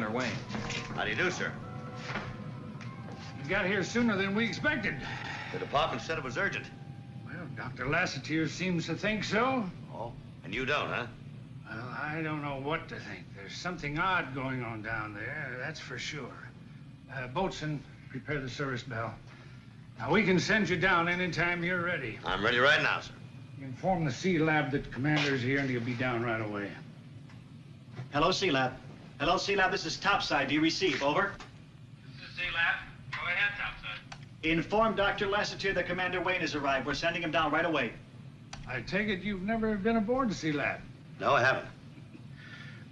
Skipper. Commander Wayne. How do you do, sir? You got here sooner than we expected. The department said it was urgent. Well, Dr. Lassiter seems to think so. Oh, and you don't, huh? Well, I don't know what to think. There's something odd going on down there, that's for sure. Uh, Boatswain, prepare the service bell. Now, we can send you down anytime you're ready. I'm ready right now, sir. Inform the Sea Lab that Commander's here and he'll be down right away. Hello, Sea Lab. Hello, Sea Lab. This is Topside. Do you receive? Over. This is Sea Lab. Go ahead, Topside. Inform Dr. Lassiter that Commander Wayne has arrived. We're sending him down right away. I take it you've never been aboard the Sea Lab. No, I haven't.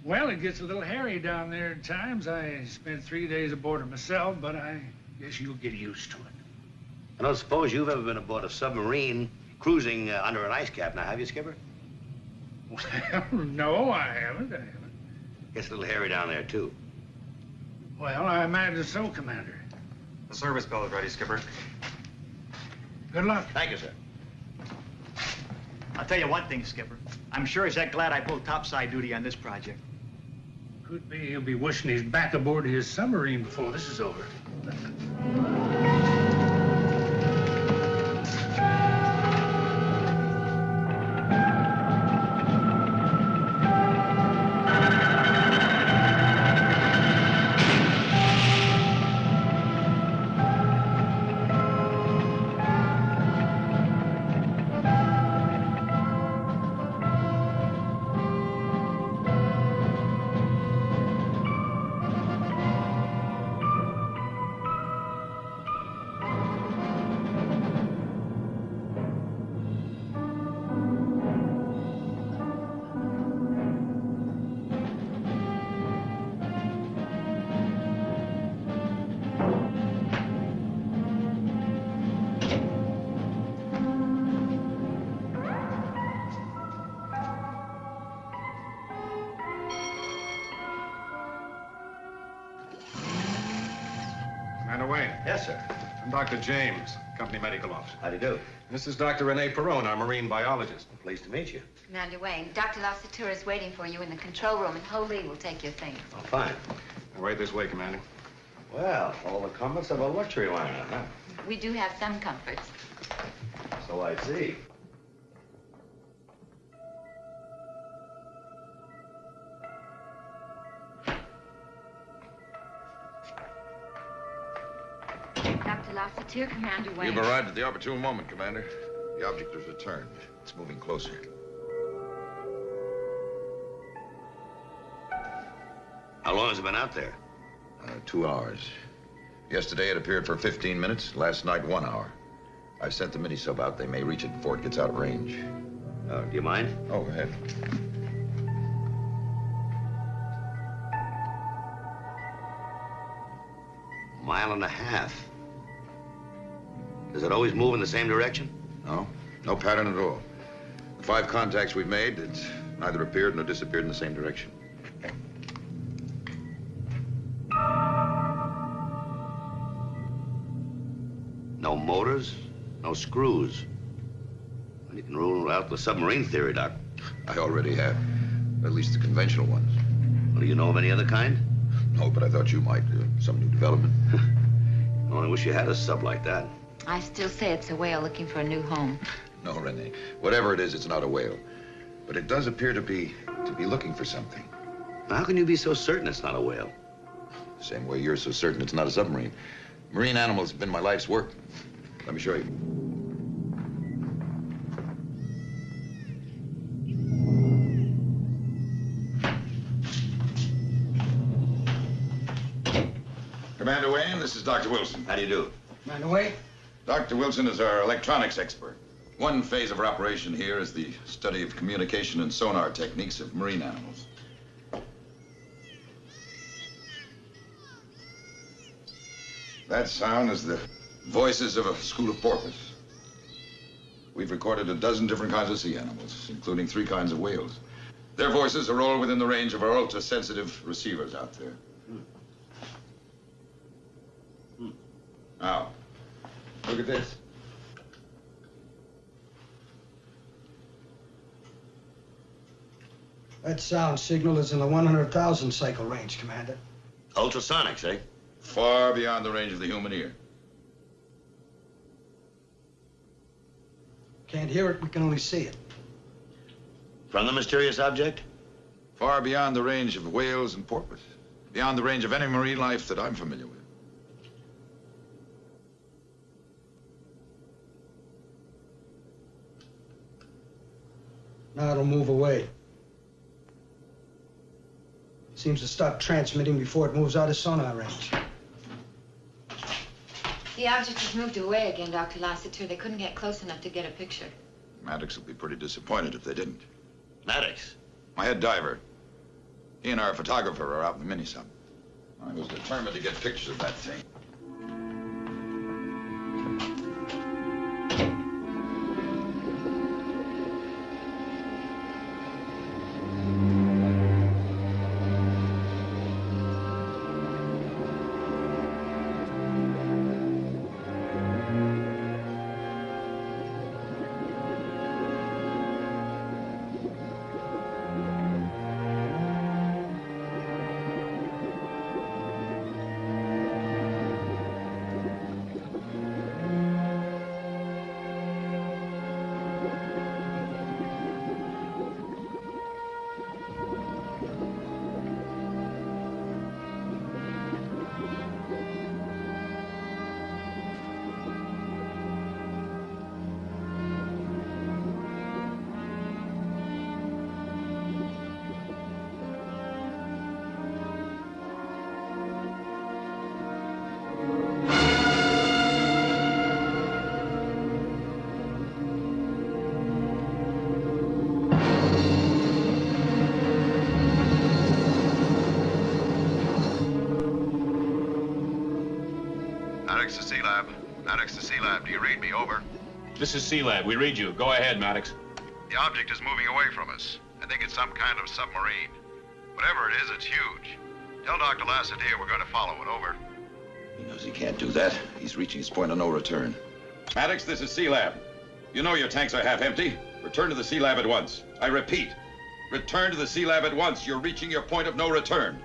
Well, it gets a little hairy down there at times. I spent three days aboard it myself, but I guess you'll get used to it. I don't suppose you've ever been aboard a submarine cruising uh, under an ice cap now, have you, Skipper? Well, no, I haven't. I haven't. Gets a little hairy down there, too. Well, I imagine so, Commander. The service bell is ready, Skipper. Good luck. Thank you, sir. I'll tell you one thing, Skipper. I'm sure he's that glad I pulled topside duty on this project. Could be he'll be wishing he's back aboard his submarine before this is over. Dr. James, company medical officer. How do you do? This is Dr. Rene Perron, our marine biologist. Pleased to meet you. Commander Wayne, Dr. Lassiter is waiting for you in the control room, and Ho Lee will take your things. Oh, fine. Right this way, Commander. Well, all the comforts of a luxury liner, huh? We do have some comforts. So I see. Dr. Lassiter, Commander Wayne. You've arrived at the opportune moment, Commander. The object has returned. It's moving closer. How long has it been out there? Uh, two hours. Yesterday it appeared for 15 minutes. Last night, one hour. I've sent the mini-sub out. They may reach it before it gets out of range. Uh, do you mind? Oh, go ahead. Mile and a half. Does it always move in the same direction? No, no pattern at all. The five contacts we've made, it's neither appeared nor disappeared in the same direction. No motors, no screws. Well, you can rule out the submarine theory, Doc. I already have. At least the conventional ones. Well, do you know of any other kind? No, but I thought you might. Uh, some new development. I only wish you had a sub like that. I still say it's a whale looking for a new home. No, Rene. Whatever it is, it's not a whale. But it does appear to be to be looking for something. How can you be so certain it's not a whale? Same way you're so certain it's not a submarine. Marine animals have been my life's work. Let me show you. Commander Wayne, this is Dr. Wilson. How do you do? Commander Wayne? Dr. Wilson is our electronics expert. One phase of our operation here is the study of communication and sonar techniques of marine animals. That sound is the voices of a school of porpoise. We've recorded a dozen different kinds of sea animals, including three kinds of whales. Their voices are all within the range of our ultra-sensitive receivers out there. Hmm. Now, look at this. That sound signal is in the 100,000 cycle range, Commander. Ultrasonics, eh? Far beyond the range of the human ear. Can't hear it, we can only see it. From the mysterious object? Far beyond the range of whales and porpoise. Beyond the range of any marine life that I'm familiar with. Now it'll move away. It Seems to stop transmitting before it moves out of sonar range. The object has moved away again, Dr. Lassiter. They couldn't get close enough to get a picture. Maddox will be pretty disappointed if they didn't. Maddox. My head diver. He and our photographer are out in the mini sub. I was determined to get pictures of that thing. This is Sea Lab. We read you. Go ahead, Maddox. The object is moving away from us. I think it's some kind of submarine. Whatever it is, it's huge. Tell Dr. Lassiter we're going to follow it. Over. He knows he can't do that. He's reaching his point of no return. Maddox, this is Sea Lab. You know your tanks are half empty. Return to the Sea Lab at once. I repeat, return to the Sea Lab at once. You're reaching your point of no return.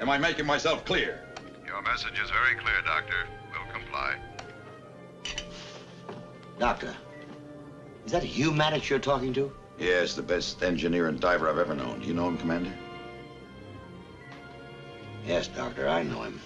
Am I making myself clear? Your message is very clear, Doctor. We'll comply. Doctor. Is that Hugh Maddox you're talking to? Yes, the best engineer and diver I've ever known. Do you know him, Commander? Yes, Doctor, I know him.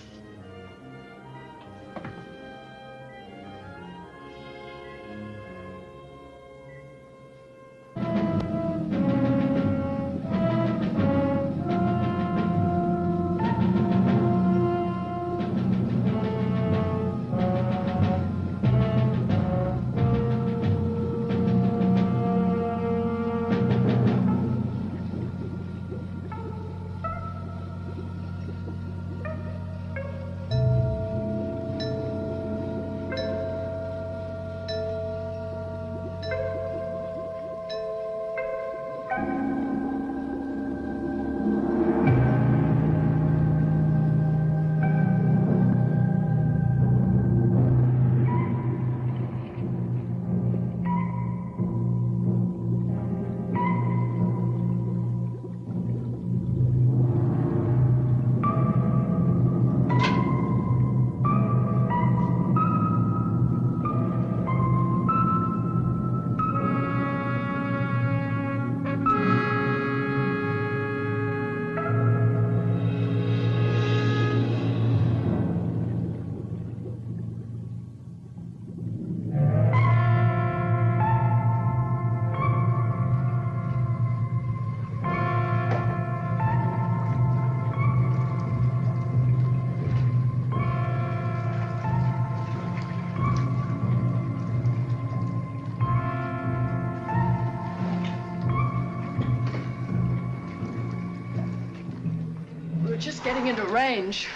Getting into range.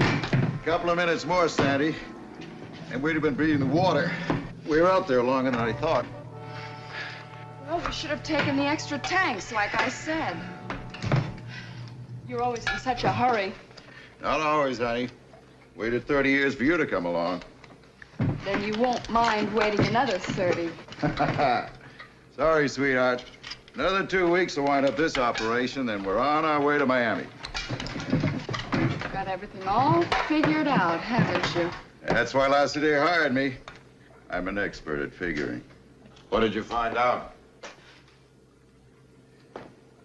A Couple of minutes more, Sandy, and we'd have been breathing the water. We were out there longer than I thought. Well, we should have taken the extra tanks, like I said. You're always in such a hurry. Not always, honey. Waited 30 years for you to come along. Then you won't mind waiting another 30. Sorry, sweetheart. Another two weeks to wind up this operation, then we're on our way to Miami. Got everything all figured out, haven't you? That's why Lassiter hired me. I'm an expert at figuring. What did you find out?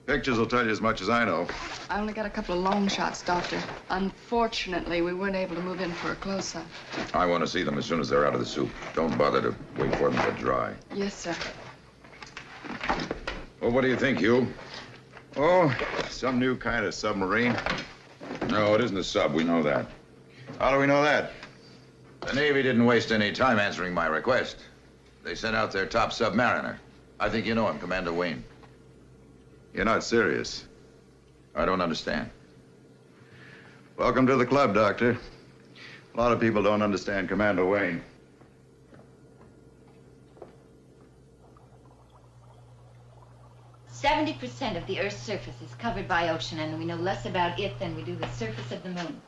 Pictures will tell you as much as I know. I only got a couple of long shots, Doctor. Unfortunately, we weren't able to move in for a close-up. I want to see them as soon as they're out of the soup. Don't bother to wait for them to dry. Yes, sir. Well, what do you think, Hugh? Oh, some new kind of submarine. No, it isn't a sub. We know that. How do we know that? The Navy didn't waste any time answering my request. They sent out their top submariner. I think you know him, Commander Wayne. You're not serious. I don't understand. Welcome to the club, Doctor. A lot of people don't understand Commander Wayne. Percent of the Earth's surface is covered by ocean, and we know less about it than we do the surface of the moon.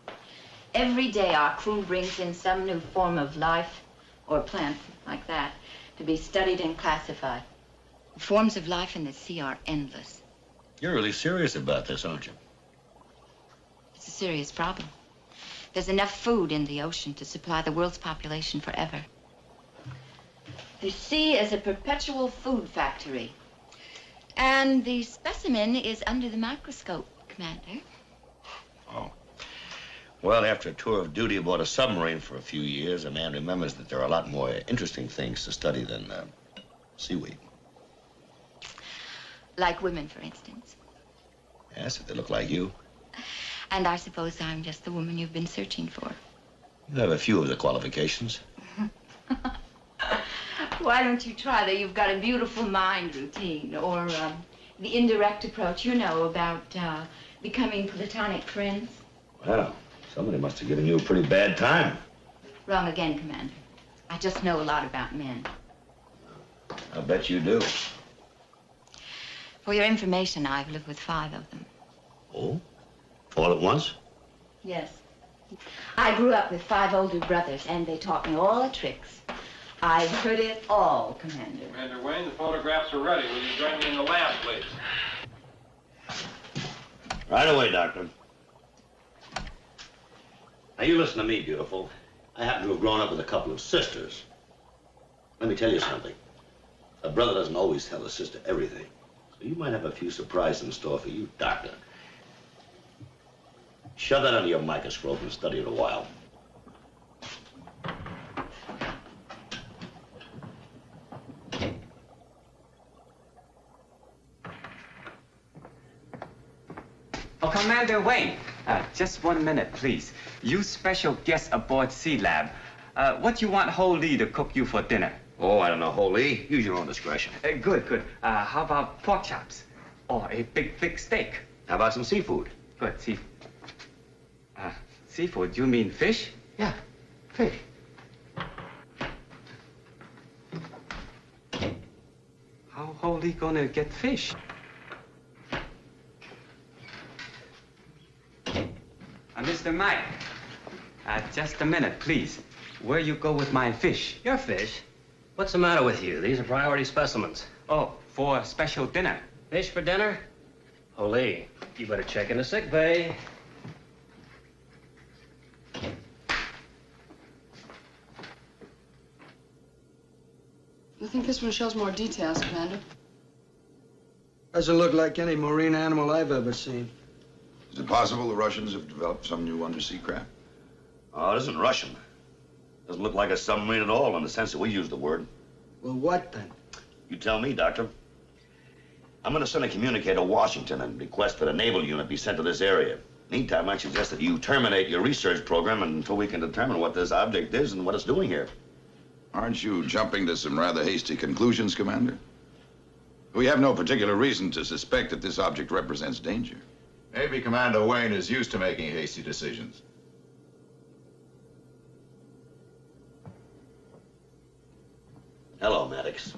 Every day, our crew brings in some new form of life, or plant like that, to be studied and classified. The forms of life in the sea are endless. You're really serious about this, aren't you? It's a serious problem. There's enough food in the ocean to supply the world's population forever. The sea is a perpetual food factory. And the specimen is under the microscope, Commander. Oh. Well, after a tour of duty aboard a submarine for a few years, a man remembers that there are a lot more interesting things to study than uh, seaweed. Like women, for instance. Yes, if they look like you. And I suppose I'm just the woman you've been searching for. You have a few of the qualifications. Why don't you try the You've Got a Beautiful Mind routine or um, the indirect approach, you know, about uh, becoming platonic friends? Well, somebody must have given you a pretty bad time. Wrong again, Commander. I just know a lot about men. I bet you do. For your information, I've lived with five of them. Oh? All at once? Yes. I grew up with five older brothers, and they taught me all the tricks. I've heard it all, Commander. Commander Wayne, the photographs are ready. Will you join me in the lab, please? Right away, Doctor. Now, you listen to me, beautiful. I happen to have grown up with a couple of sisters. Let me tell you something. A brother doesn't always tell a sister everything. So you might have a few surprises in store for you, Doctor. Shove that under your microscope and study it a while. Oh, Commander Wayne, uh, just one minute, please. You special guest aboard Sea Lab. Uh, what you want Ho Lee to cook you for dinner? Oh, I don't know, Ho Lee. Use your own discretion. Uh, good, good. Uh, how about pork chops? Or a big, thick steak? How about some seafood? Good, seafood. Uh, seafood, you mean fish? Yeah, fish. How Ho Lee gonna get fish? Uh, Mr. Mike, uh, just a minute, please. Where you go with my fish? Your fish? What's the matter with you? These are priority specimens. Oh, for a special dinner. Fish for dinner? Ho Lee, you better check in the sick bay. I think this one shows more details, Commander. Doesn't look like any marine animal I've ever seen. Is it possible the Russians have developed some new undersea craft? Oh, it isn't Russian. It Doesn't look like a submarine at all in the sense that we use the word. Well, what then? You tell me, Doctor. I'm going to send a communique to Washington and request that a naval unit be sent to this area. Meantime, I suggest that you terminate your research program until we can determine what this object is and what it's doing here. Aren't you jumping to some rather hasty conclusions, Commander? We have no particular reason to suspect that this object represents danger. Maybe Commander Wayne is used to making hasty decisions. Hello, Maddox.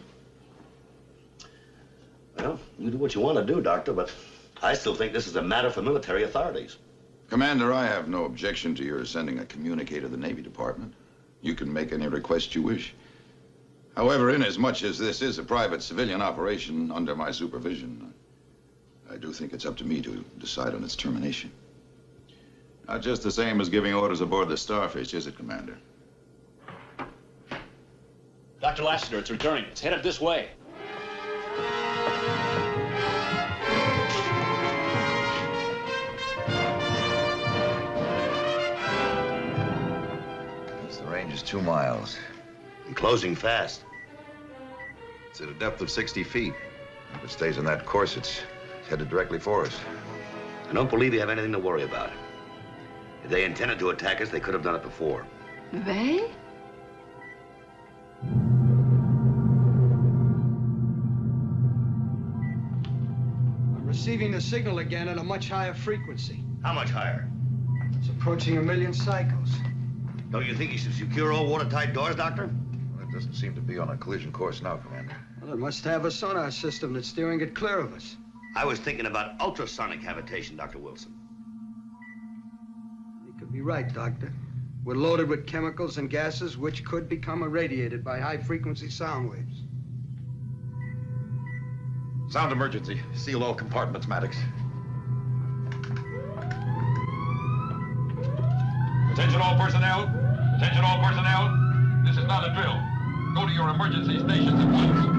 Well, you do what you want to do, Doctor, but I still think this is a matter for military authorities. Commander, I have no objection to your sending a communique to the Navy Department. You can make any request you wish. However, inasmuch as this is a private civilian operation under my supervision, I do think it's up to me to decide on its termination. Not just the same as giving orders aboard the Starfish, is it, Commander? Dr. Lassiter, it's returning. It's headed this way. The range is two miles. And closing fast. It's at a depth of 60 feet. If it stays on that course, it's headed directly for us. I don't believe you have anything to worry about. If they intended to attack us, they could have done it before. They? I'm receiving the signal again at a much higher frequency. How much higher? It's approaching a million cycles. Don't you think you should secure all watertight doors, Doctor? Well, it doesn't seem to be on a collision course now, Commander. Well, it must have a sonar system that's steering it clear of us. I was thinking about ultrasonic cavitation, Dr. Wilson. You could be right, Doctor. We're loaded with chemicals and gases which could become irradiated by high-frequency sound waves. Sound emergency. Seal all compartments, Maddox. Attention all personnel. Attention all personnel. This is not a drill. Go to your emergency stations at once.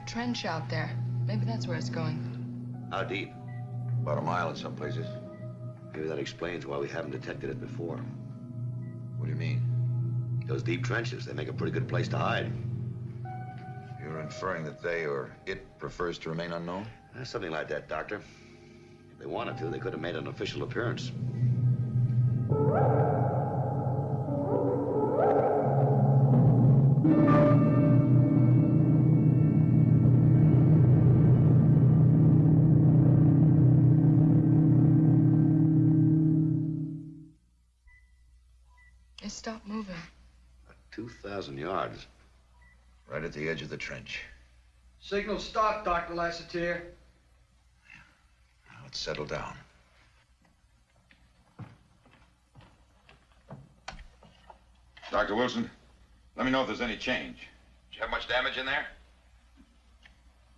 Deep trench out there. Maybe that's where it's going. How deep? About a mile in some places. Maybe that explains why we haven't detected it before. What do you mean? Those deep trenches, they make a pretty good place to hide. You're inferring that they or it prefers to remain unknown? Eh, Something like that, Doctor. If they wanted to, they could have made an official appearance. It stopped moving. 2,000 yards. Right at the edge of the trench. Signal stop, Dr. Lassiter. Now let's settle down. Dr. Wilson, let me know if there's any change. Did you have much damage in there?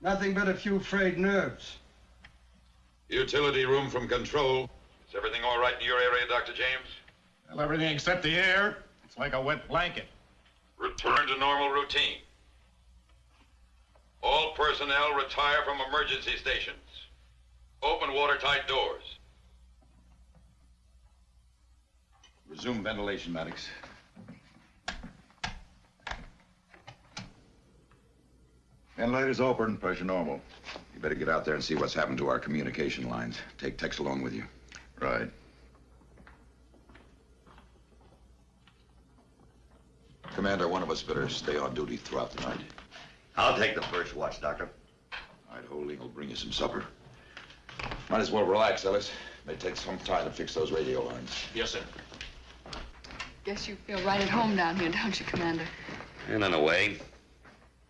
Nothing but a few frayed nerves. Utility room from control. Is everything all right in your area, Dr. James? Well, everything except the air. It's like a wet blanket. Return to normal routine. All personnel retire from emergency stations. Open watertight doors. Resume ventilation, Maddox. Ventilator's open, pressure normal. You better get out there and see what's happened to our communication lines. Take Tex along with you. Right. Commander, one of us better stay on duty throughout the night. I'll take the first watch, Doctor. All right, Ho Lee will bring you some supper. Might as well relax, Ellis. May take some time to fix those radio lines. Yes, sir. Guess you feel right at home down here, don't you, Commander? And in a way.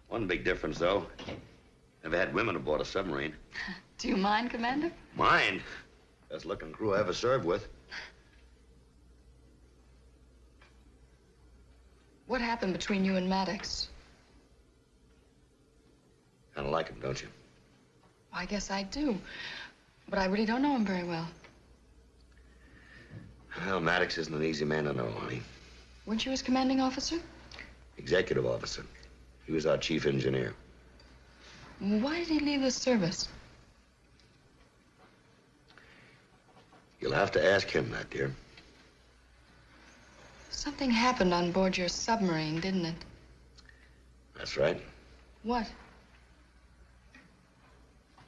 One big difference, though. Never had women aboard a submarine. Do you mind, Commander? Mind? Best looking crew I ever served with. What happened between you and Maddox? Kind of like him, don't you? I guess I do. But I really don't know him very well. Well, Maddox isn't an easy man to know, honey. Weren't you his commanding officer? Executive officer. He was our chief engineer. Why did he leave the service? You'll have to ask him that, dear. Something happened on board your submarine, didn't it? That's right. What?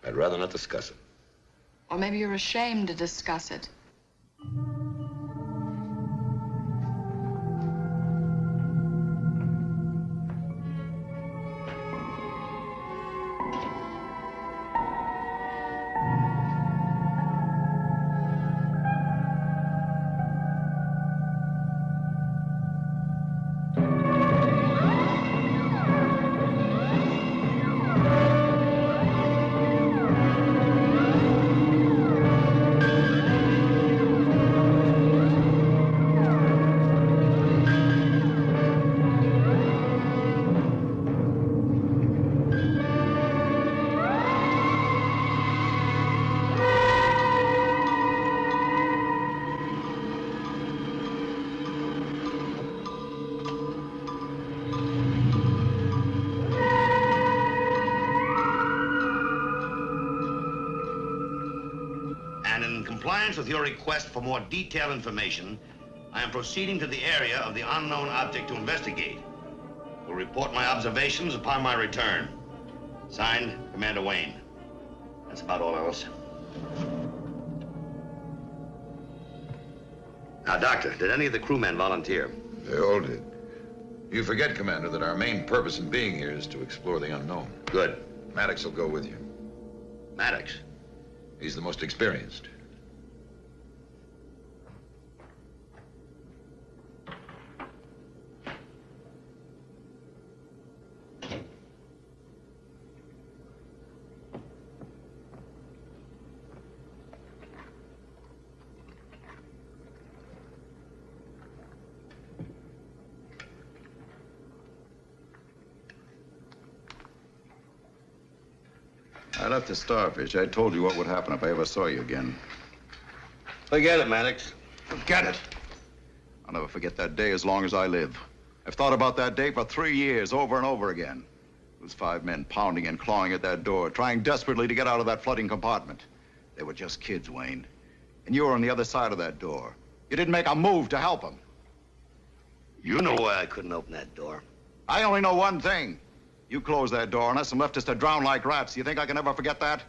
I'd rather not discuss it. Or maybe you're ashamed to discuss it. Compliance with your request for more detailed information, I am proceeding to the area of the unknown object to investigate. Will report my observations upon my return. Signed, Commander Wayne. That's about all else. Now, Doctor, did any of the crewmen volunteer? They all did. You forget, Commander, that our main purpose in being here is to explore the unknown. Good. Maddox will go with you. Maddox? He's the most experienced. I left the Starfish. I told you what would happen if I ever saw you again. Forget it, Maddox. Forget it. I'll never forget that day as long as I live. I've thought about that day for three years, over and over again. Those five men pounding and clawing at that door, trying desperately to get out of that flooding compartment. They were just kids, Wayne. And you were on the other side of that door. You didn't make a move to help them. You know why I couldn't open that door. I only know one thing. You closed that door on us and left us to drown like rats. You think I can ever forget that?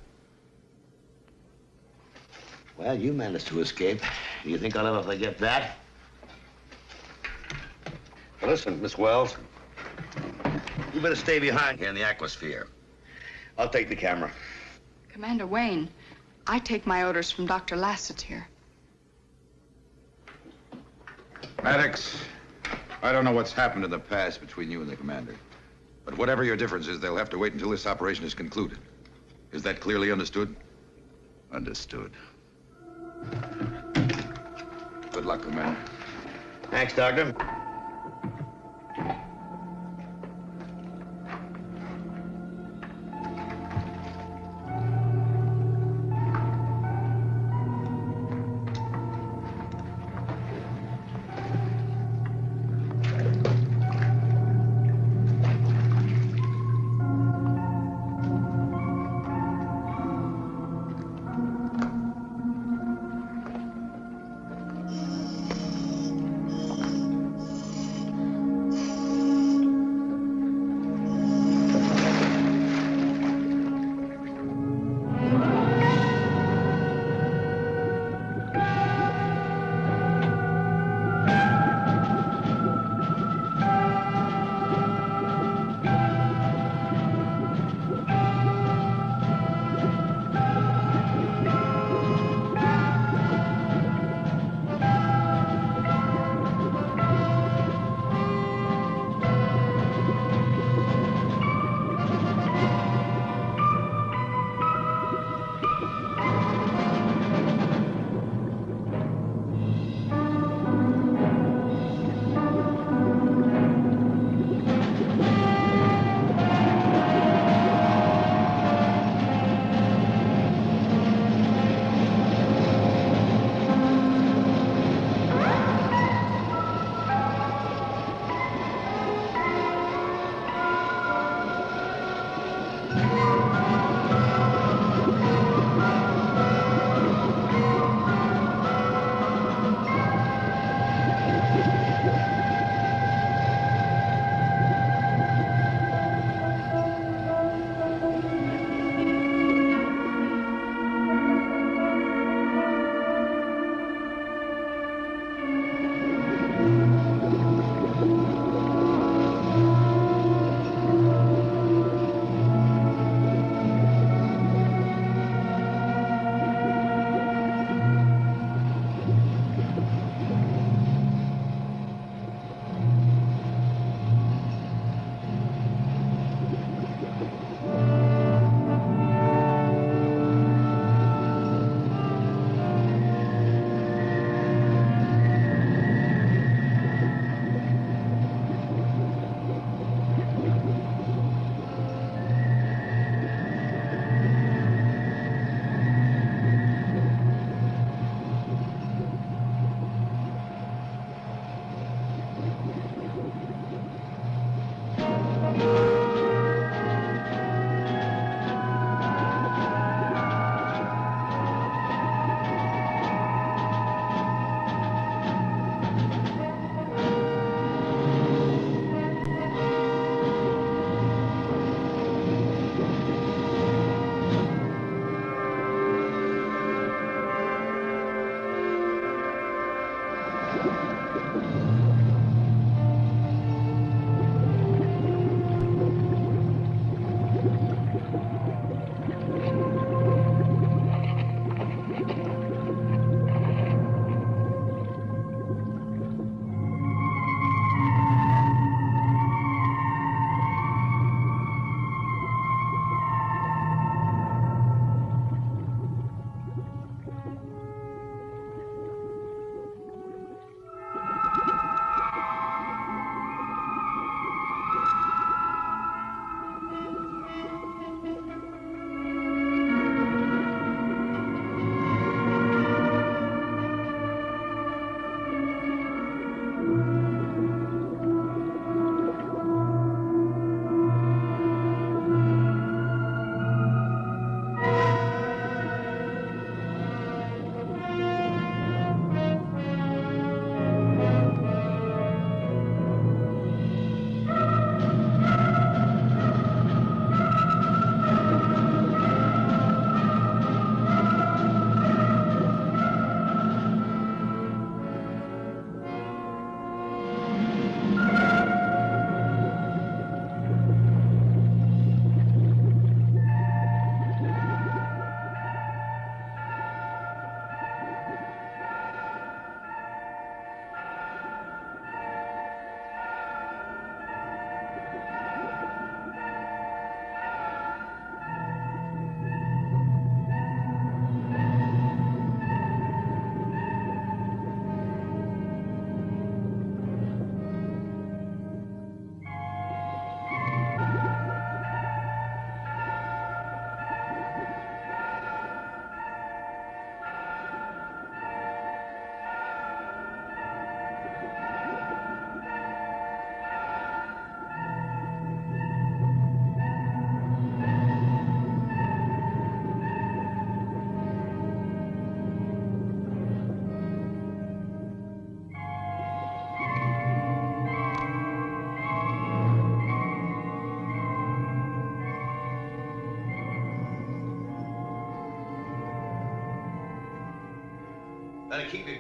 Well, you managed to escape. Do you think I'll ever forget that? Well, listen, Miss Wells. You better stay behind here in the aquasphere. I'll take the camera. Commander Wayne, I take my orders from Dr. Lassiter. Maddox, I don't know what's happened in the past between you and the commander. But whatever your difference is, they'll have to wait until this operation is concluded. Is that clearly understood? Understood. Good luck, Commander. Thanks, Doctor.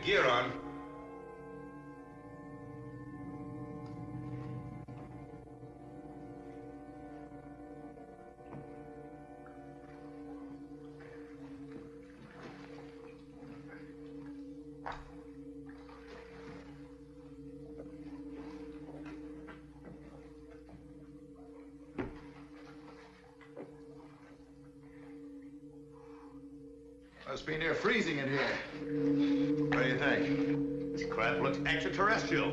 Gear on. Must be near freezing in here. What do you think? This craft looks extraterrestrial.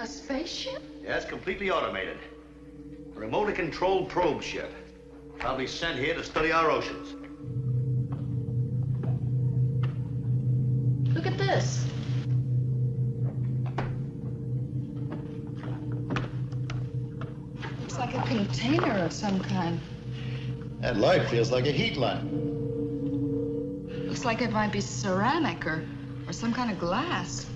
A spaceship? Yes, completely automated. A remotely controlled probe ship. Probably sent here to study our oceans. Look at this. Looks like a container of some kind. That light feels like a heat lamp. Looks like it might be ceramic or, or some kind of glass.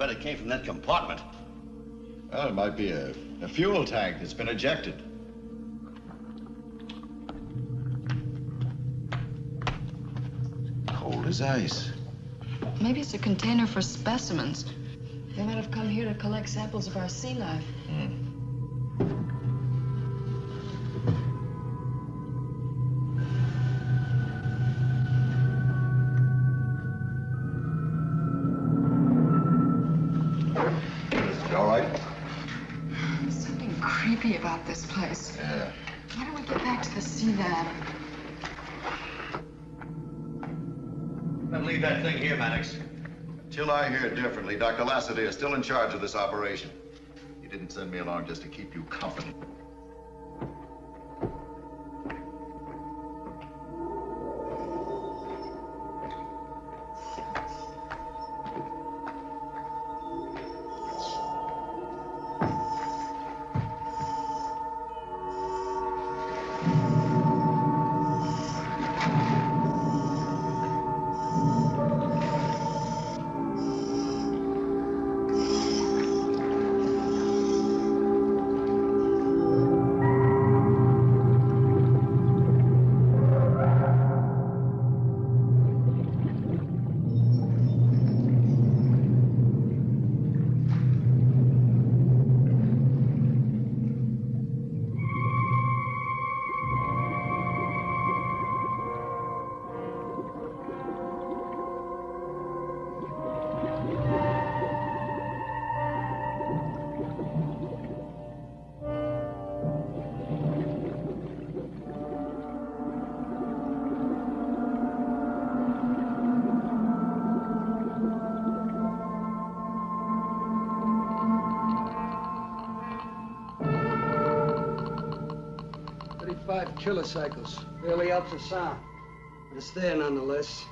Bet it came from that compartment. Well, it might be a, a fuel tank that's been ejected. Cold as ice. Maybe it's a container for specimens. They might have come here to collect samples of our sea life. To the sea lab? Then leave that thing here, Maddox. Till I hear differently, Dr. Lassiter is still in charge of this operation. He didn't send me along just to keep you company. Thirty-five cycles. Barely helps the sound. But it's there nonetheless.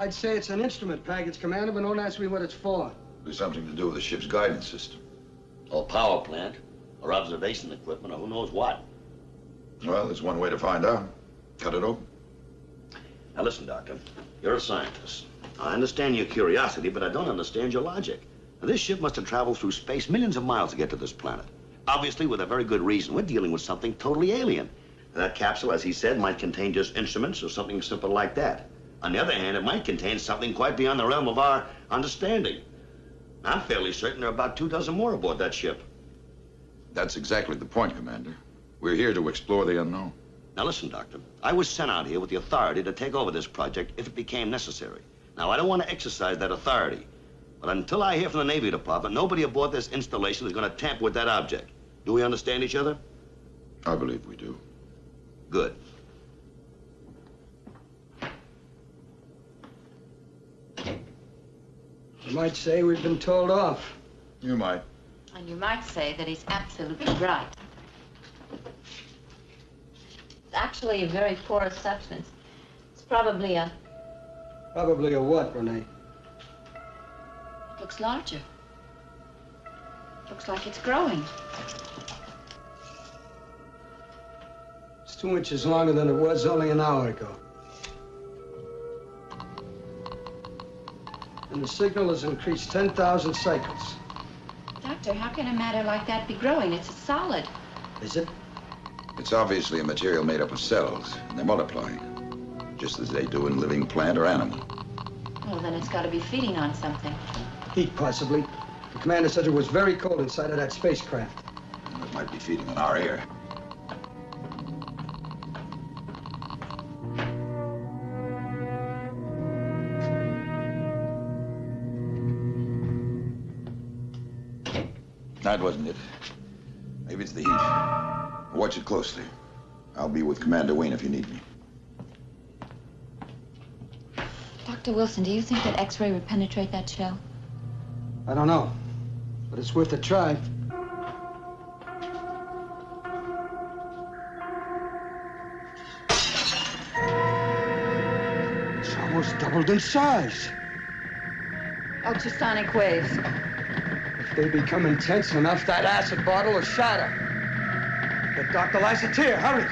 I'd say it's an instrument package, Commander, but don't ask me what it's for. Be something to do with the ship's guidance system. Or power plant, or observation equipment, or who knows what. Well, there's one way to find out. Cut it open. Now listen, Doctor. You're a scientist. I understand your curiosity, but I don't understand your logic. Now, this ship must have traveled through space millions of miles to get to this planet. Obviously, with a very good reason. We're dealing with something totally alien. That capsule, as he said, might contain just instruments or something simple like that. On the other hand, it might contain something quite beyond the realm of our understanding. I'm fairly certain there are about two dozen more aboard that ship. That's exactly the point, Commander. We're here to explore the unknown. Now listen, Doctor. I was sent out here with the authority to take over this project if it became necessary. Now, I don't want to exercise that authority. But until I hear from the Navy Department, nobody aboard this installation is going to tamper with that object. Do we understand each other? I believe we do. Good. You might say we've been told off. You might. And you might say that he's absolutely right. It's actually a very porous substance. It's probably a. Probably a what, Rene? It looks larger. Looks like it's growing. Two inches longer than it was only an hour ago. And the signal has increased 10,000 cycles. Doctor, Doctor, how can a matter like that be growing? It's a solid. Is it? It's obviously a material made up of cells, and they're multiplying, just as they do in living plant or animal. Well, then it's got to be feeding on something. Heat, possibly. The commander said it was very cold inside of that spacecraft. It might be feeding on our air. Wasn't it. Maybe it's the heat. Watch it closely. I'll be with Commander Wayne if you need me. Dr. Wilson, do you think that X-ray would penetrate that shell? I don't know, but it's worth a try. It's almost doubled in size. Ultrasonic waves. They become intense enough, that acid bottle will shatter. Get Dr. Lassiter, hurry.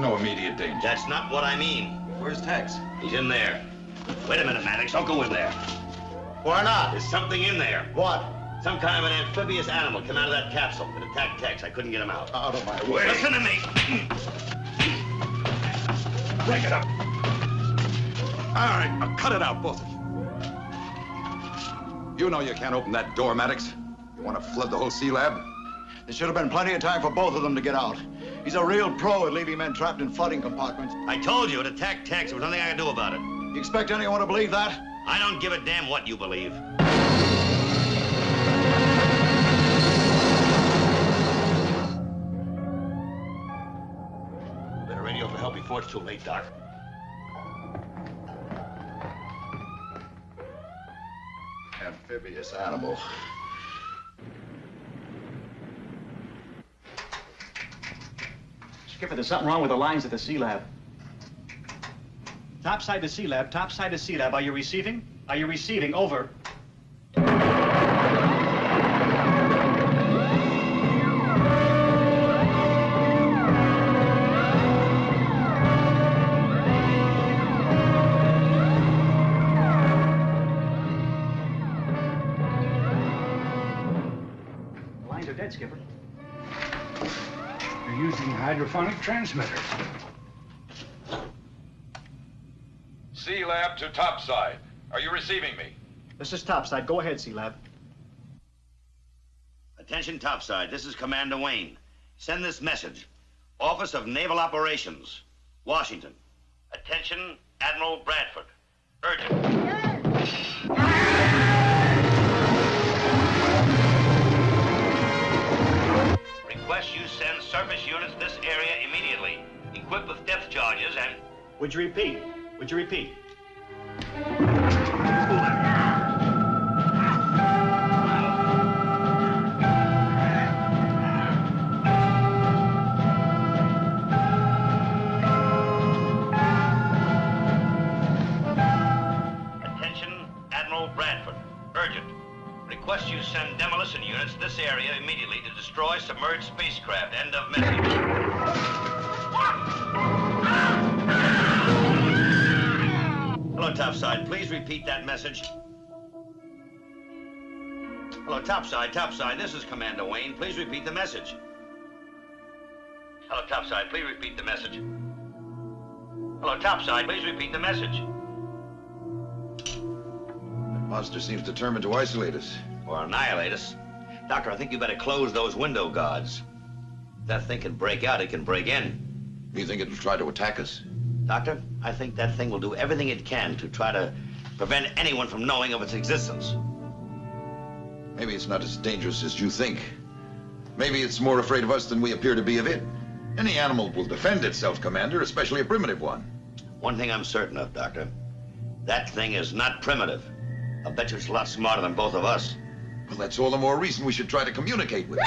No immediate danger. That's not what I mean. Where's Tex? He's in there. Wait a minute, Maddox. Don't go in there. Why not? There's something in there. What? Some kind of an amphibious animal came out of that capsule. and attacked Tex. I couldn't get him out. Out of my way. Listen to me. Break it up. All right, now cut it out, both of you. You know you can't open that door, Maddox. You want to flood the whole sea lab? There should have been plenty of time for both of them to get out. He's a real pro at leaving men trapped in flooding compartments. I told you it attacked Tex. There was nothing I could do about it. You expect anyone to believe that? I don't give a damn what you believe. Better radio for help before it's too late, Doc. Amphibious animal. Skipper, there's something wrong with the lines at the Sea Lab. Topside to Sea Lab, topside to Sea Lab. Are you receiving? Are you receiving? Over. The lines are dead, Skipper. They're hydrophonic transmitters. Sea lab to topside. Are you receiving me? This is topside. Go ahead, Sea Lab. Attention topside. This is Commander Wayne. Send this message. Office of Naval Operations, Washington. Attention, Admiral Bradford. Urgent. Request you send surface units this area immediately, equipped with depth charges and... Would you repeat? Would you repeat? Request you send demolition units to this area immediately to destroy submerged spacecraft. End of message. Hello, Topside. Please repeat that message. Hello, Topside, Topside. This is Commander Wayne. Please repeat the message. Hello, Topside. Please repeat the message. Hello, Topside. Please repeat the message. That monster seems determined to isolate us. Or annihilate us. Doctor, I think you better close those window guards. If that thing can break out, it can break in. Do you think it'll try to attack us? Doctor, I think that thing will do everything it can to try to prevent anyone from knowing of its existence. Maybe it's not as dangerous as you think. Maybe it's more afraid of us than we appear to be of it. Any animal will defend itself, Commander, especially a primitive one. One thing I'm certain of, Doctor. That thing is not primitive. I bet you it's a lot smarter than both of us. Well, that's all the more reason we should try to communicate with it.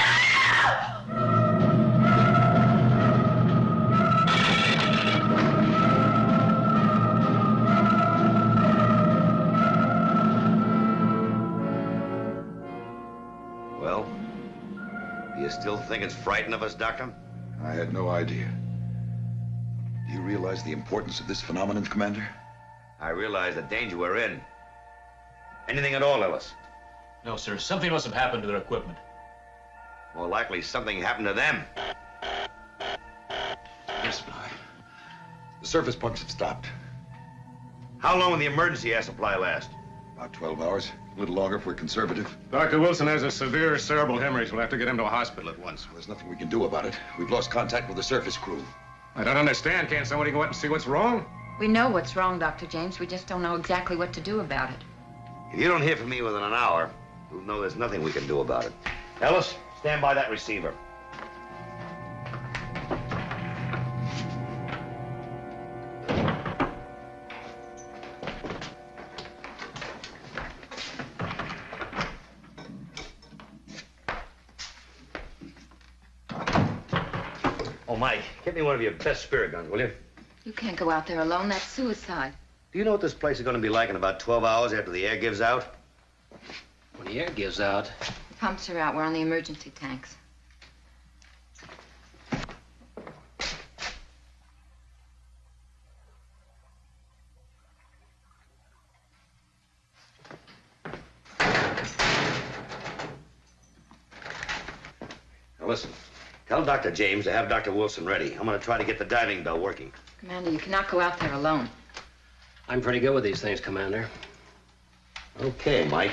Well, do you still think it's frightened of us, Doctor? I had no idea. Do you realize the importance of this phenomenon, Commander? I realize the danger we're in. Anything at all, Ellis? No, sir. Something must have happened to their equipment. More likely something happened to them. Yes, Bly. The surface pumps have stopped. How long will the emergency air supply last? About 12 hours. A little longer if we're conservative. Dr. Wilson has a severe cerebral hemorrhage. We'll have to get him to a hospital at once. There's nothing we can do about it. We've lost contact with the surface crew. I don't understand. Can't somebody go out and see what's wrong? We know what's wrong, Dr. James. We just don't know exactly what to do about it. If you don't hear from me within an hour, you'll there's nothing we can do about it. Ellis, stand by that receiver. Oh, Mike, get me one of your best spear guns, will you? You can't go out there alone. That's suicide. Do you know what this place is going to be like in about 12 hours after the air gives out? When the air gives out, The pumps are out. We're on the emergency tanks. Now, listen. Tell Dr. James to have Dr. Wilson ready. I'm going to try to get the diving bell working. Commander, you cannot go out there alone. I'm pretty good with these things, Commander. Okay, Mike.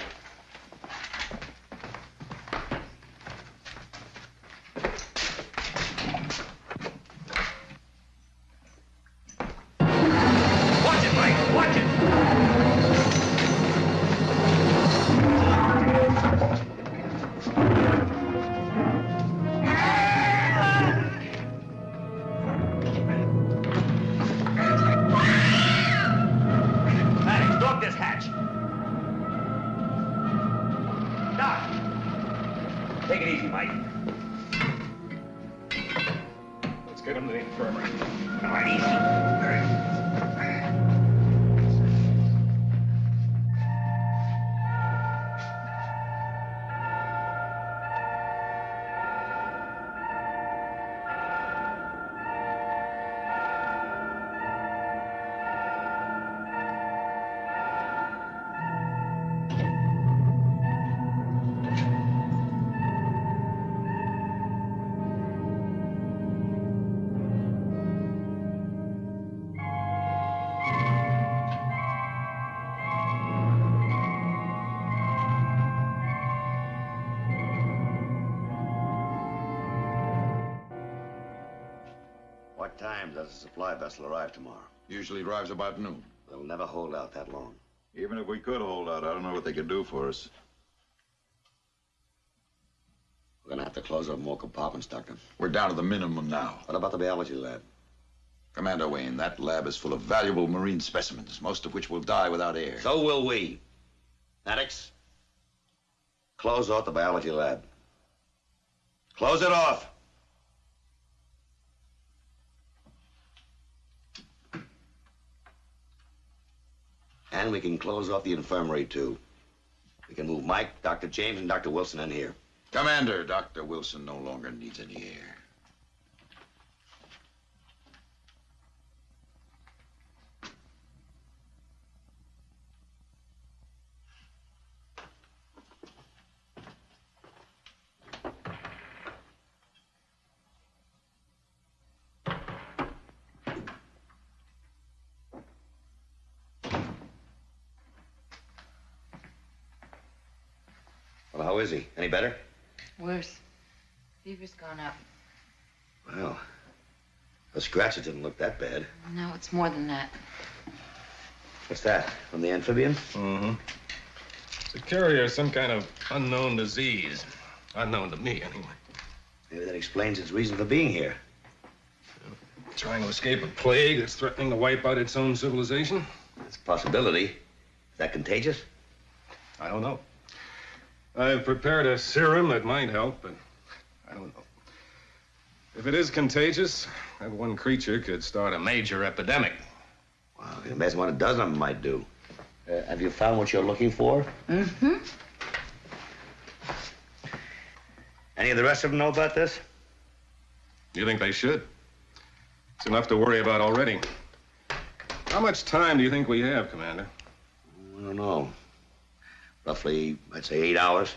What time does the supply vessel arrive tomorrow? Usually arrives about noon. They'll never hold out that long. Even if we could hold out, I don't know what they could do for us. We're gonna have to close up more compartments, Doctor. We're down to the minimum now. What about the biology lab? Commander Wayne, that lab is full of valuable marine specimens, most of which will die without air. So will we. Maddox, close off the biology lab. Close it off. And we can close off the infirmary, too. We can move Mike, Dr. James, and Dr. Wilson in here. Commander, Dr. Wilson no longer needs any air. How is he? Any better? Worse. Fever's gone up. Well, the scratches didn't look that bad. No, it's more than that. What's that? From the amphibian? Mm-hmm. It's a carrier of some kind of unknown disease. Unknown to me, anyway. Maybe that explains its reason for being here. Trying to escape a plague that's threatening to wipe out its own civilization? It's a possibility. Is that contagious? I don't know. I've prepared a serum that might help, but I don't know. If it is contagious, that one creature could start a major epidemic. Wow, you can imagine what a dozen of them might do. Uh, have you found what you're looking for? Mm-hmm. Any of the rest of them know about this? You think they should? It's enough to worry about already. How much time do you think we have, Commander? I don't know. Roughly, I'd say eight hours.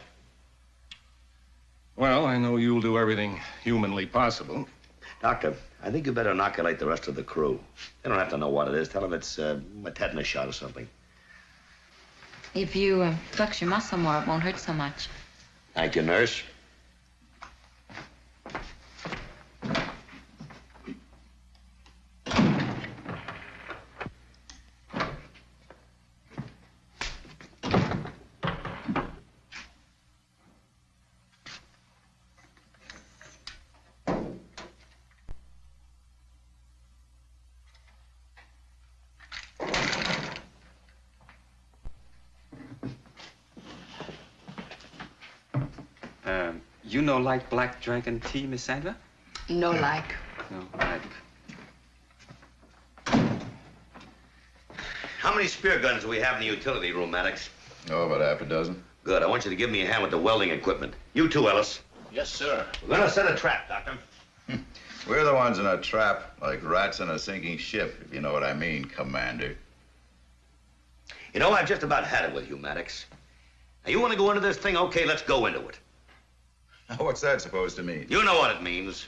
Well, I know you'll do everything humanly possible. Doctor, I think you better inoculate the rest of the crew. They don't have to know what it is. Tell them it's uh, a tetanus shot or something. If you uh, flex your muscle more, it won't hurt so much. Thank you, nurse. Um, you no like black dragon tea, Miss Sandra? No like. No, like. How many spear guns do we have in the utility room, Maddox? Oh, about half a dozen. Good. I want you to give me a hand with the welding equipment. You too, Ellis. Yes, sir. We're gonna set a trap, Doctor. We're the ones in a trap, like rats in a sinking ship, if you know what I mean, Commander. You know, I've just about had it with you, Maddox. Now, you want to go into this thing? Okay, let's go into it. What's that supposed to mean? You know what it means.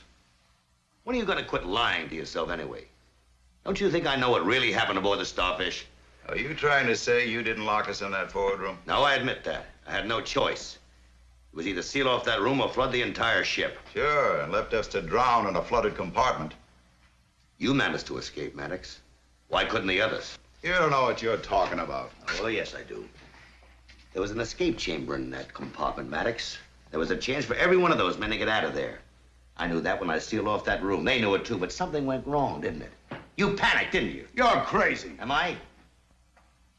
When are you going to quit lying to yourself anyway? Don't you think I know what really happened aboard the Starfish? Are you trying to say you didn't lock us in that forward room? No, I admit that. I had no choice. It was either seal off that room or flood the entire ship. Sure, and left us to drown in a flooded compartment. You managed to escape, Maddox. Why couldn't the others? You don't know what you're talking about. Oh, yes, I do. There was an escape chamber in that compartment, Maddox. There was a chance for every one of those men to get out of there. I knew that when I sealed off that room. They knew it too, but something went wrong, didn't it? You panicked, didn't you? You're crazy. Am I?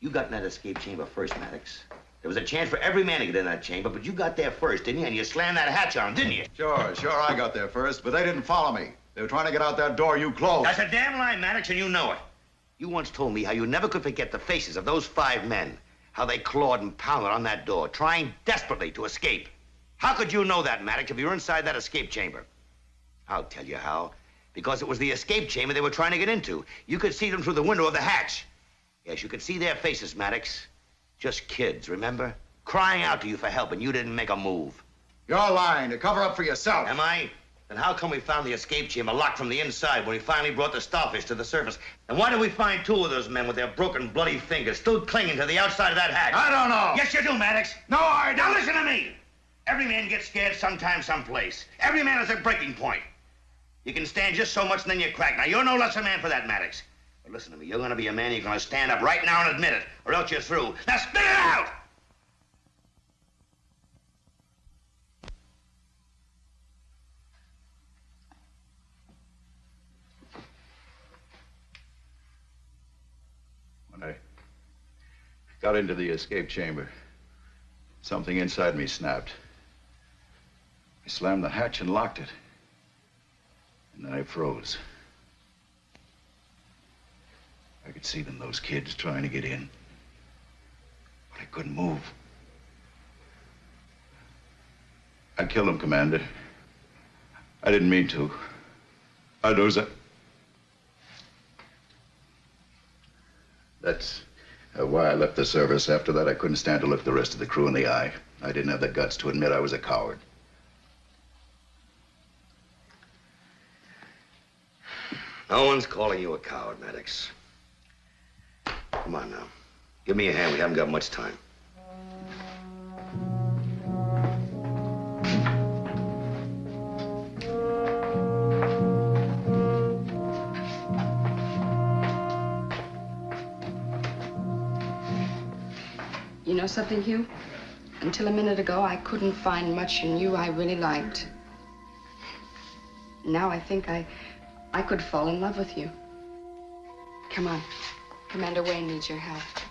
You got in that escape chamber first, Maddox. There was a chance for every man to get in that chamber, but you got there first, didn't you? And you slammed that hatch on, didn't you? Sure, sure, I got there first, but they didn't follow me. They were trying to get out that door you closed. That's a damn lie, Maddox, and you know it. You once told me how you never could forget the faces of those five men, how they clawed and pounded on that door, trying desperately to escape. How could you know that, Maddox, if you were inside that escape chamber? I'll tell you how. Because it was the escape chamber they were trying to get into. You could see them through the window of the hatch. Yes, you could see their faces, Maddox. Just kids, remember? Crying out to you for help, and you didn't make a move. You're lying to cover up for yourself. Am I? Then how come we found the escape chamber locked from the inside when we finally brought the starfish to the surface? And why did we find two of those men with their broken, bloody fingers still clinging to the outside of that hatch? I don't know. Yes, you do, Maddox. No, I don't. Now listen to me. Every man gets scared sometime, someplace. Every man has a breaking point. You can stand just so much and then you crack. Now, you're no less a man for that, Maddox. But listen to me, you're gonna be a man, you're gonna stand up right now and admit it, or else you're through. Now spit it out! When I got into the escape chamber, something inside me snapped. I slammed the hatch and locked it. And then I froze. I could see them, those kids trying to get in. But I couldn't move. I killed them, Commander. I didn't mean to. I knows that. That's uh, why I left the service. After that, I couldn't stand to look the rest of the crew in the eye. I didn't have the guts to admit I was a coward. No one's calling you a coward, Maddox. Come on now. Give me a hand. We haven't got much time. You know something, Hugh? Until a minute ago, I couldn't find much in you I really liked. Now I think I, I could fall in love with you. Come on. Commander Wayne needs your help.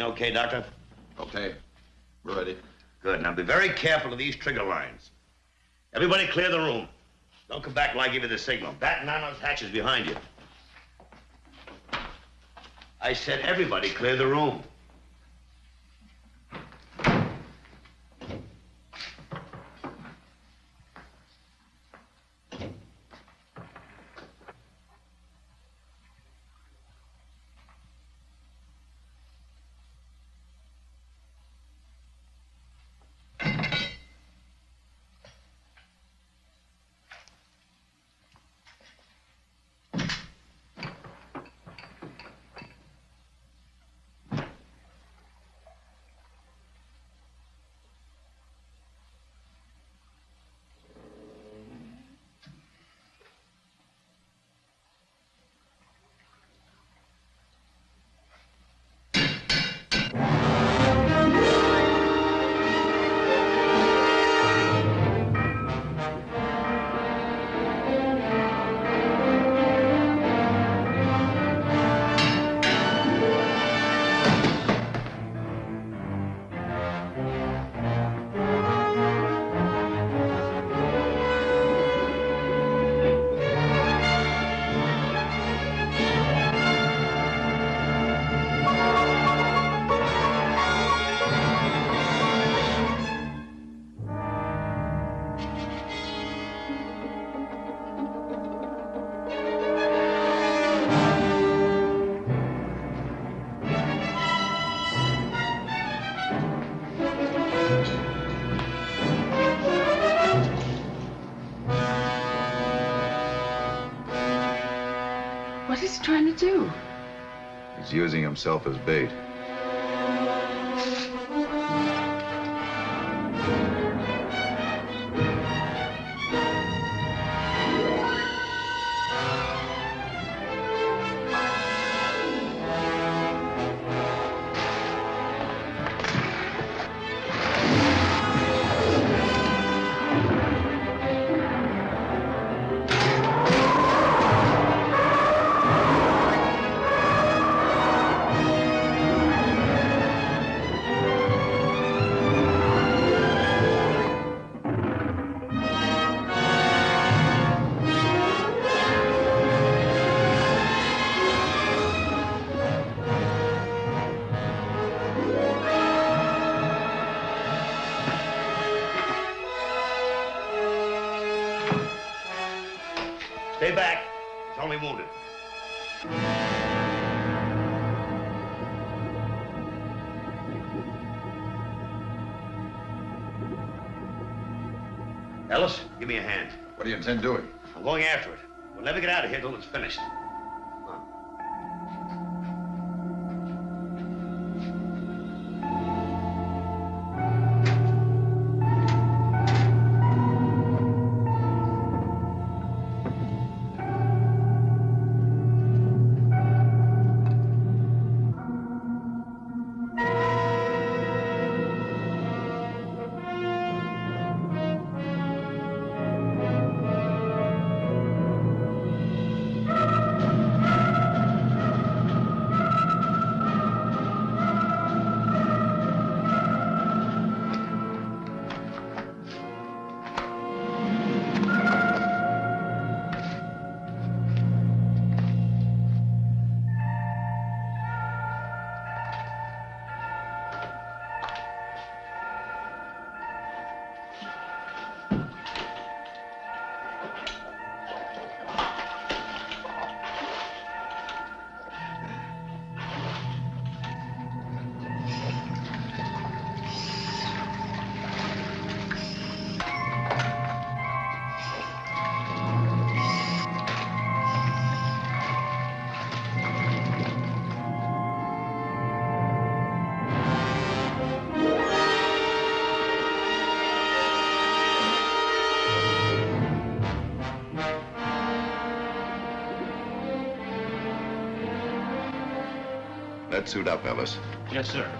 Everything okay, Doctor? Okay. We're ready. Good. Now be very careful of these trigger lines. Everybody clear the room. Don't come back till I give you the signal. Batten on those hatches behind you. I said everybody clear the room. Do? He's using himself as bait. Intend doing? I'm going after it. We'll never get out of here till it's finished. Let's suit up, Ellis. Yes, sir.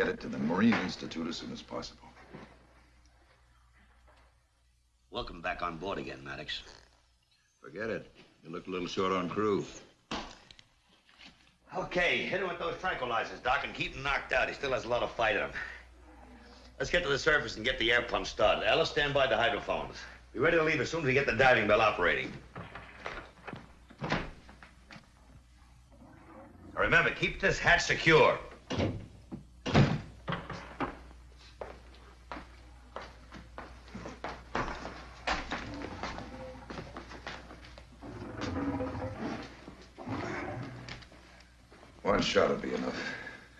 Get it to the Marine Institute as soon as possible. Welcome back on board again, Maddox. Forget it. You look a little short on crew. Okay, hit him with those tranquilizers, Doc, and keep him knocked out. He still has a lot of fight in him. Let's get to the surface and get the air pump started. Ellis, stand by the hydrophones. Be ready to leave as soon as we get the diving bell operating. Now remember, keep this hatch secure.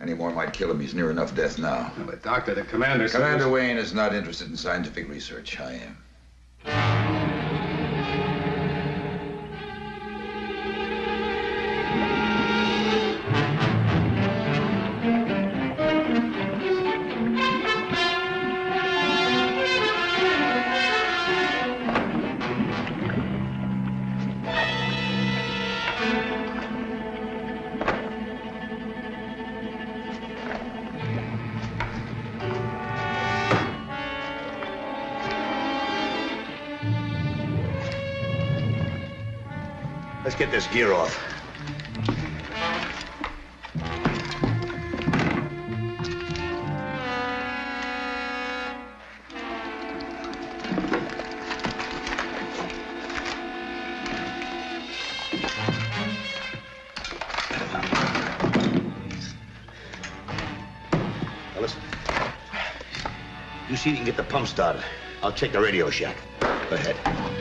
Any more might kill him. He's near enough death now. But, Doctor, the commander says- Commander Wayne is not interested in scientific research. I am. Get this gear off. Listen. You see if you can get the pump started. I'll check the radio shack. Go ahead.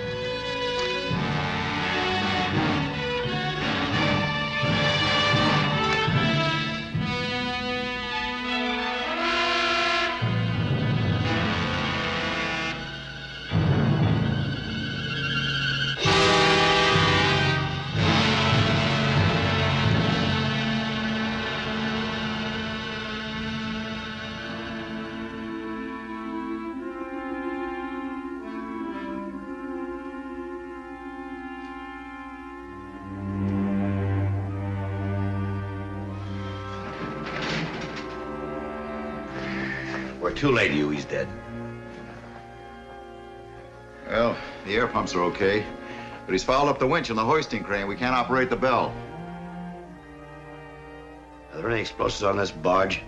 Okay, but he's fouled up the winch and the hoisting crane. We can't operate the bell. Are there any explosives on this barge?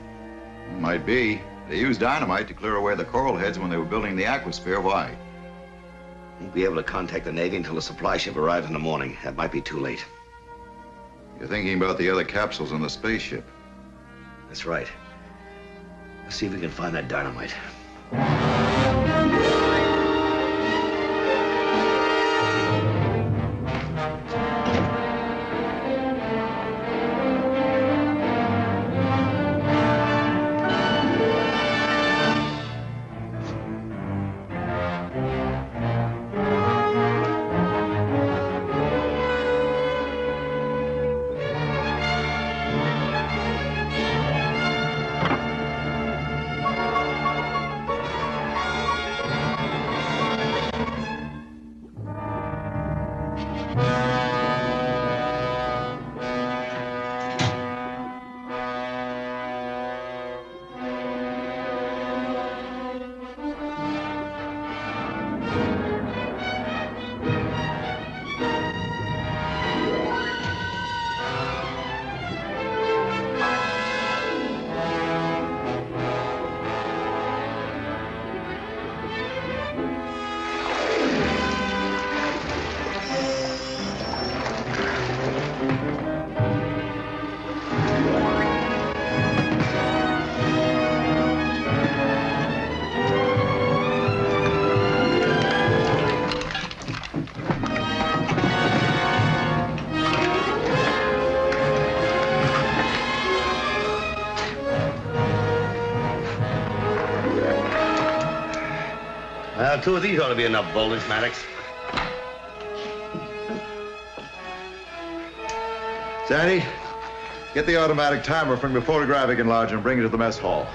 Might be. They used dynamite to clear away the coral heads when they were building the aquasphere. Why? We won't be able to contact the Navy until the supply ship arrives in the morning. That might be too late. You're thinking about the other capsules on the spaceship. That's right. Let's see if we can find that dynamite. Two of these ought to be enough voltage, Maddox. Sandy, get the automatic timer from your photographic enlarger and bring it to the mess hall.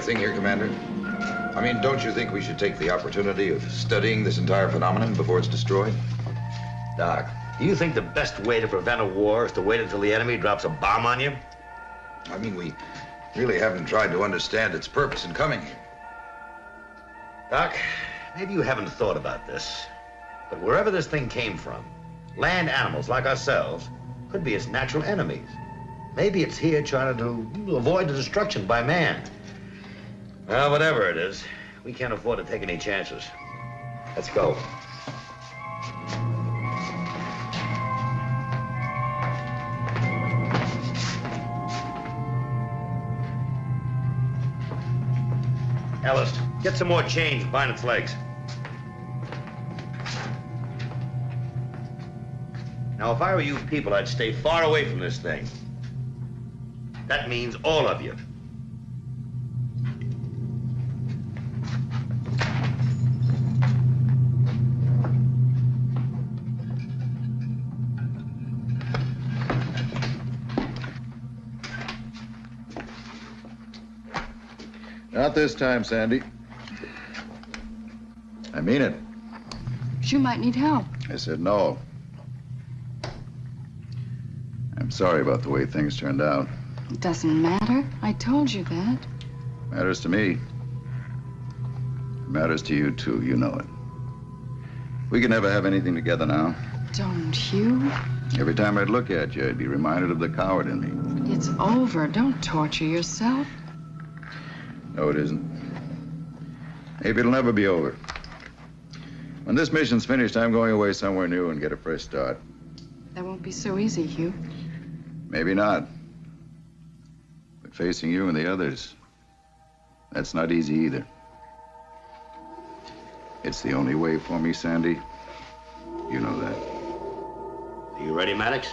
Right thing here, Commander? I mean, don't you think we should take the opportunity of studying this entire phenomenon before it's destroyed? Doc, do you think the best way to prevent a war is to wait until the enemy drops a bomb on you? I mean, we really haven't tried to understand its purpose in coming here. Doc, maybe you haven't thought about this, but wherever this thing came from, land animals like ourselves could be its natural enemies. Maybe it's here trying to avoid the destruction by man. Well, whatever it is, we can't afford to take any chances. Let's go. Ellis, get some more change, bind its legs. Now, if I were you people, I'd stay far away from this thing. That means all of you. Not this time, Sandy. I mean it. You might need help. I said no. I'm sorry about the way things turned out. It doesn't matter. I told you that. Matters to me. It matters to you, too. You know it. We can never have anything together now. Don't you? Every time I'd look at you, I'd be reminded of the coward in me. It's over. Don't torture yourself. No, it isn't. Maybe it'll never be over. When this mission's finished, I'm going away somewhere new and get a fresh start. That won't be so easy, Hugh. Maybe not. But facing you and the others, that's not easy either. It's the only way for me, Sandy. You know that. Are you ready, Maddox?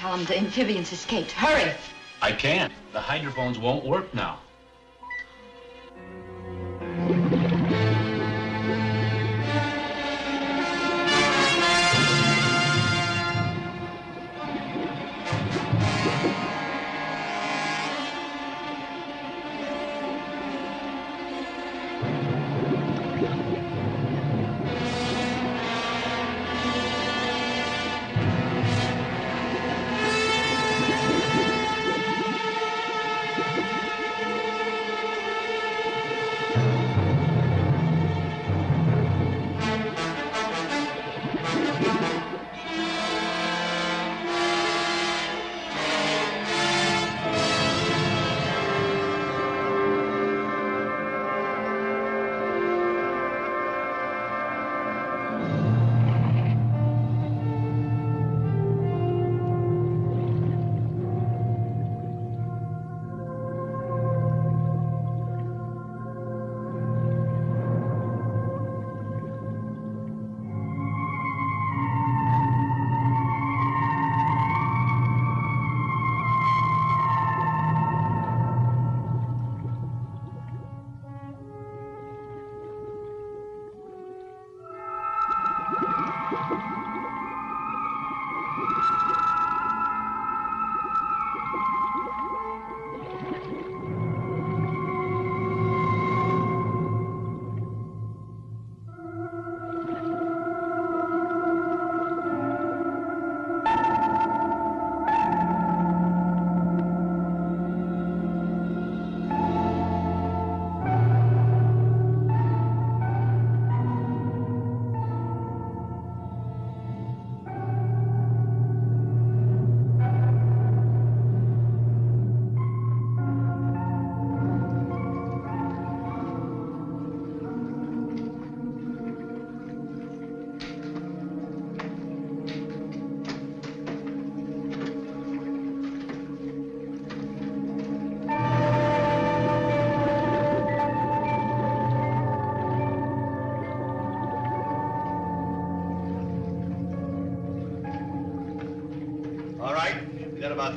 Tell him the amphibians escaped. Hurry! I can't. The hydrophones won't work now. No,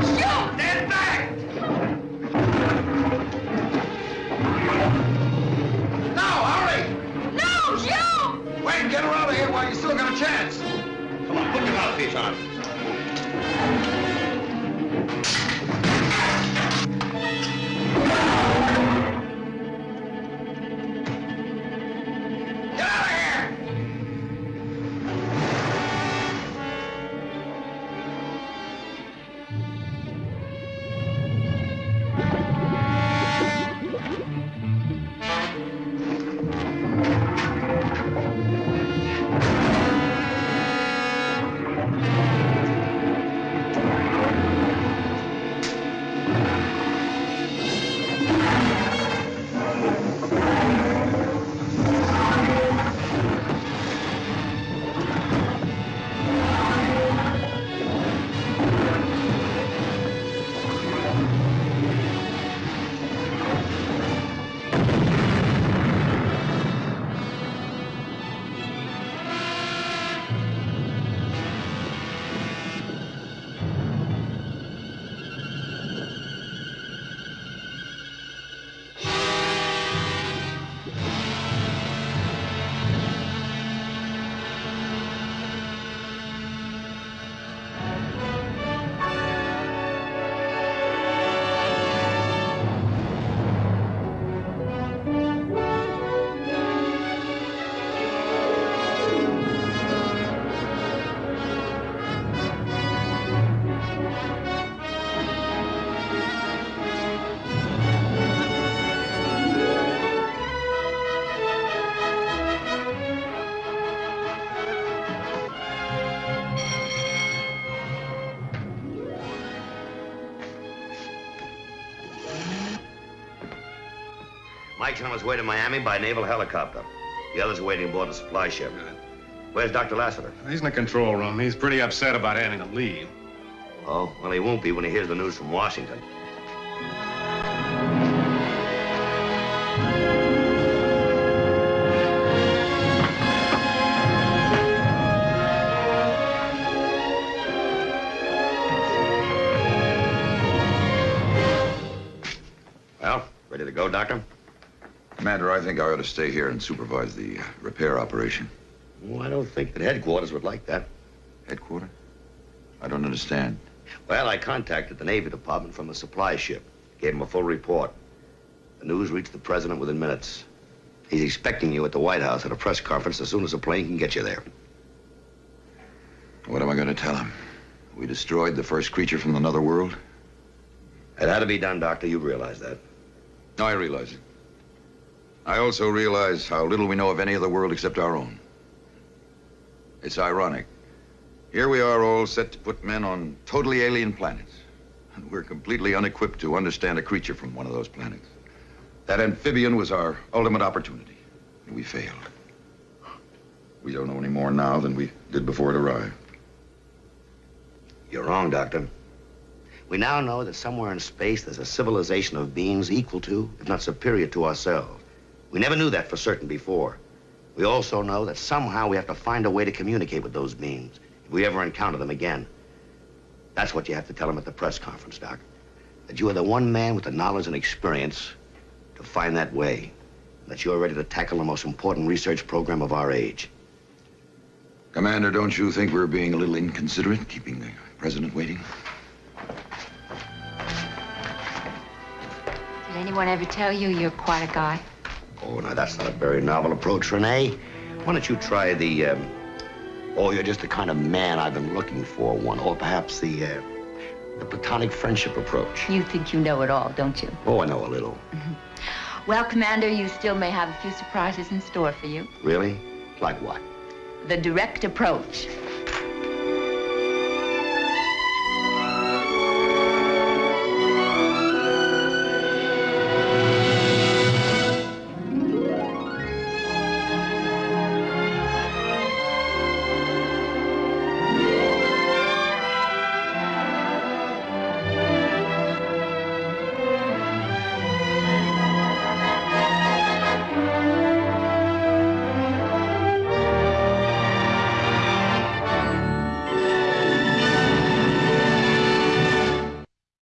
shoot! Stand back! No, hurry! No, shoot! Wayne, get her out of here while you still got a chance. Come on, put your mouthpiece on. On his way to Miami by naval helicopter. The others are waiting aboard the supply ship. Where's Dr. Lassiter? He's in the control room. He's pretty upset about having to leave. Oh, well, he won't be when he hears the news from Washington. Well, ready to go, Doctor? Commander, I think I ought to stay here and supervise the uh, repair operation. Oh, I don't think that headquarters would like that. Headquarters? I don't understand. Well, I contacted the Navy Department from the supply ship. Gave him a full report. The news reached the president within minutes. He's expecting you at the White House at a press conference as soon as a plane can get you there. What am I going to tell him? We destroyed the first creature from another world? It had to be done, Doctor. You realize that. I realize it. I also realize how little we know of any other world except our own. It's ironic. Here we are all set to put men on totally alien planets. And we're completely unequipped to understand a creature from one of those planets. That amphibian was our ultimate opportunity. And we failed. We don't know any more now than we did before it arrived. You're wrong, Doctor. We now know that somewhere in space there's a civilization of beings equal to, if not superior to ourselves. We never knew that for certain before. We also know that somehow we have to find a way to communicate with those beings if we ever encounter them again. That's what you have to tell them at the press conference, Doc. That you are the one man with the knowledge and experience to find that way. That you're ready to tackle the most important research program of our age. Commander, don't you think we're being a little inconsiderate, keeping the president waiting? Did anyone ever tell you you're quite a guy? Oh, now that's not a very novel approach, Rene. Why don't you try the, um, oh, you're just the kind of man I've been looking for one, or perhaps the, uh, the platonic friendship approach. You think you know it all, don't you? Oh, I know a little. Well, Commander, you still may have a few surprises in store for you. Really? Like what? The direct approach.